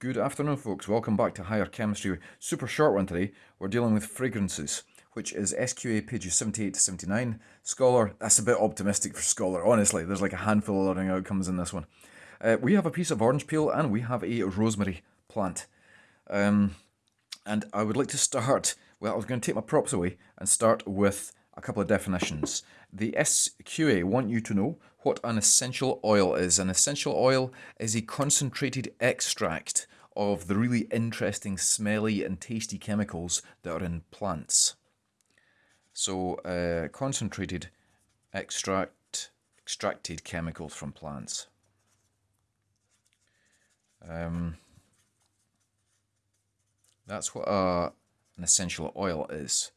Good afternoon, folks. Welcome back to Higher Chemistry. Super short one today. We're dealing with fragrances, which is SQA pages 78 to 79. Scholar, that's a bit optimistic for Scholar, honestly. There's like a handful of learning outcomes in this one. Uh, we have a piece of orange peel and we have a rosemary plant. Um, and I would like to start, well, I was going to take my props away and start with a couple of definitions. The SQA want you to know what an essential oil is. An essential oil is a concentrated extract of the really interesting, smelly and tasty chemicals that are in plants. So, uh, concentrated extract, extracted chemicals from plants. Um, that's what a, an essential oil is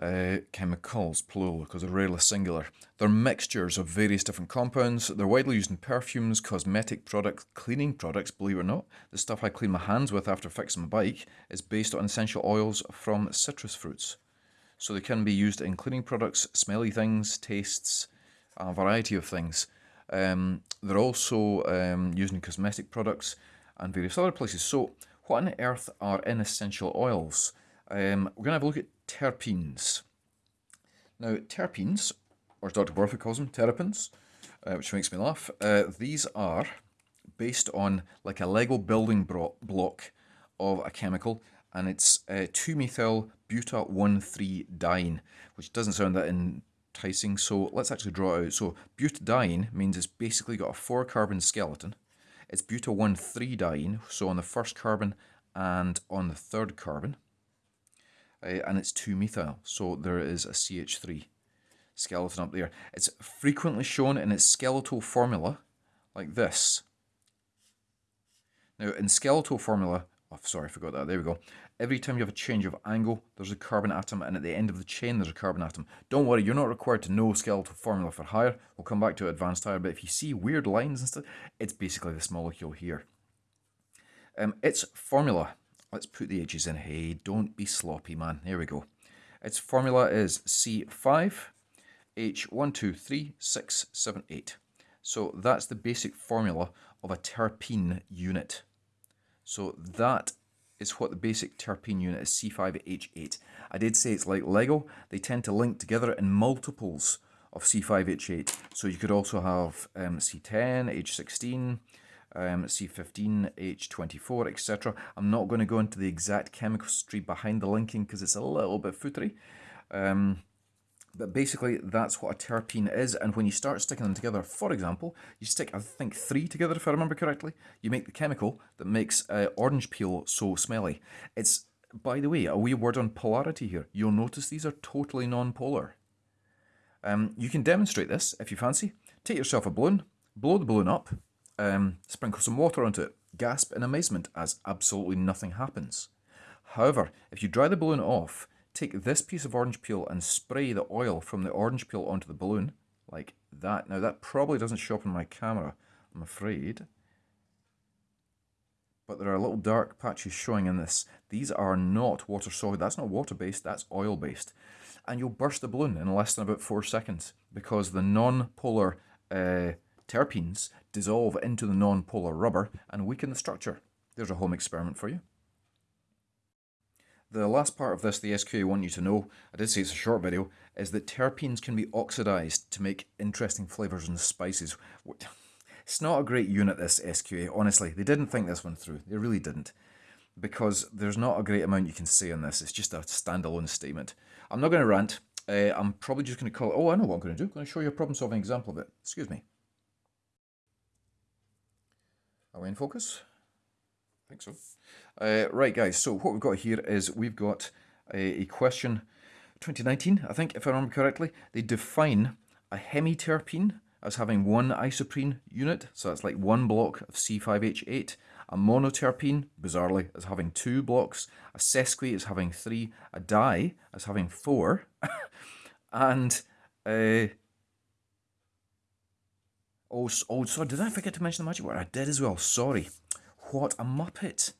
uh, chemicals, plural, because they're rarely singular. They're mixtures of various different compounds. They're widely used in perfumes, cosmetic products, cleaning products, believe it or not. The stuff I clean my hands with after fixing my bike is based on essential oils from citrus fruits. So they can be used in cleaning products, smelly things, tastes, a variety of things. Um, they're also um, used in cosmetic products and various other places. So what on earth are inessential oils? Um, we're going to have a look at terpenes. Now, terpenes, or Dr. Borthwick calls them, terpenes, uh, which makes me laugh, uh, these are based on like a Lego building block of a chemical, and it's uh, 2-methyl-buta-1,3-diene, which doesn't sound that enticing, so let's actually draw it out. So butadiene means it's basically got a four-carbon skeleton. It's buta-1,3-diene, so on the first carbon and on the third carbon uh, and it's 2-methyl, so there is a CH3 skeleton up there. It's frequently shown in its skeletal formula, like this. Now, in skeletal formula, oh, sorry, I forgot that, there we go. Every time you have a change of angle, there's a carbon atom, and at the end of the chain, there's a carbon atom. Don't worry, you're not required to know skeletal formula for higher. We'll come back to advanced higher, but if you see weird lines and stuff, it's basically this molecule here. Um, its formula Let's put the edges in. Hey, don't be sloppy, man. Here we go. Its formula is C5H123678. So that's the basic formula of a terpene unit. So that is what the basic terpene unit is, C5H8. I did say it's like Lego. They tend to link together in multiples of C5H8. So you could also have um, C10, H16, um, C15, H24, etc. I'm not going to go into the exact chemistry behind the linking because it's a little bit footery. Um, but basically, that's what a terpene is. And when you start sticking them together, for example, you stick, I think, three together, if I remember correctly, you make the chemical that makes uh, orange peel so smelly. It's, by the way, a wee word on polarity here. You'll notice these are totally non-polar. Um, you can demonstrate this if you fancy. Take yourself a balloon, blow the balloon up, um, sprinkle some water onto it, gasp in amazement as absolutely nothing happens. However, if you dry the balloon off, take this piece of orange peel and spray the oil from the orange peel onto the balloon, like that. Now that probably doesn't show up on my camera, I'm afraid. But there are little dark patches showing in this. These are not water solid, that's not water based, that's oil based. And you'll burst the balloon in less than about four seconds because the non-polar uh, terpenes dissolve into the non-polar rubber and weaken the structure. There's a home experiment for you. The last part of this, the SQA want you to know, I did say it's a short video, is that terpenes can be oxidized to make interesting flavors and spices. It's not a great unit, this SQA, honestly. They didn't think this one through. They really didn't. Because there's not a great amount you can say on this. It's just a standalone statement. I'm not going to rant. Uh, I'm probably just going to call it, oh, I know what I'm going to do. I'm going to show you a problem-solving example of it. Excuse me. Are we in focus? I think so. Uh, right, guys, so what we've got here is we've got a, a, question 2019, I think, if I remember correctly. They define a hemiterpene as having one isoprene unit, so that's like one block of C5H8. A monoterpene, bizarrely, as having two blocks. A sesqui is having three. A di as having four. and uh, Oh, oh, sorry, did I forget to mention the magic word? I did as well, sorry. What a muppet.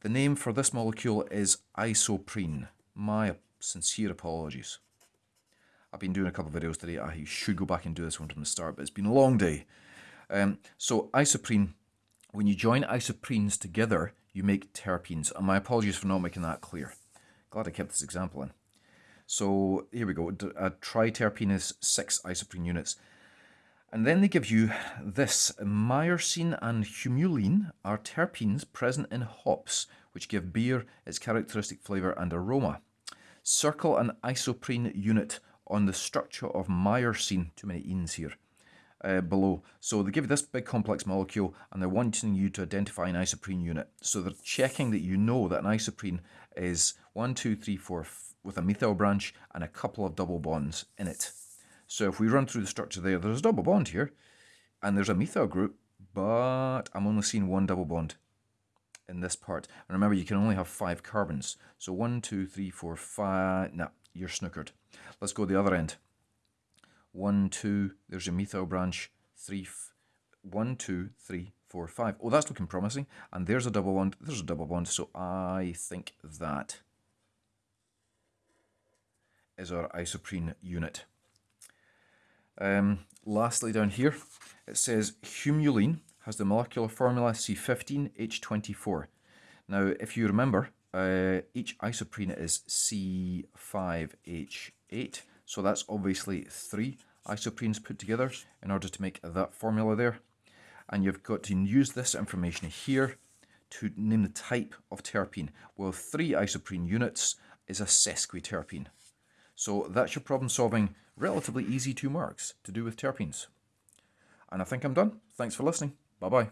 The name for this molecule is isoprene. My sincere apologies. I've been doing a couple of videos today. I should go back and do this one from the start, but it's been a long day. Um, so isoprene, when you join isoprenes together, you make terpenes. And my apologies for not making that clear. Glad I kept this example in. So here we go. A triterpene is six isoprene units. And then they give you this. Myrcene and humulene are terpenes present in hops, which give beer its characteristic flavour and aroma. Circle an isoprene unit on the structure of myrcene, too many enes here, uh, below. So they give you this big complex molecule and they're wanting you to identify an isoprene unit. So they're checking that you know that an isoprene is 1, 2, 3, 4 with a methyl branch and a couple of double bonds in it. So if we run through the structure there, there's a double bond here and there's a methyl group, but I'm only seeing one double bond in this part. And remember, you can only have five carbons. So one, two, three, four, five. Nah, you're snookered. Let's go the other end. One, two, there's your methyl branch. Three, one, two, three, four, five. Oh, that's looking promising. And there's a double bond. There's a double bond. So I think that is our isoprene unit. Um, lastly, down here, it says humulene has the molecular formula C15H24. Now, if you remember, uh, each isoprene is C5H8, so that's obviously three isoprenes put together in order to make that formula there. And you've got to use this information here to name the type of terpene. Well, three isoprene units is a sesquiterpene. So that's your problem solving, relatively easy two marks to do with terpenes. And I think I'm done. Thanks for listening. Bye bye.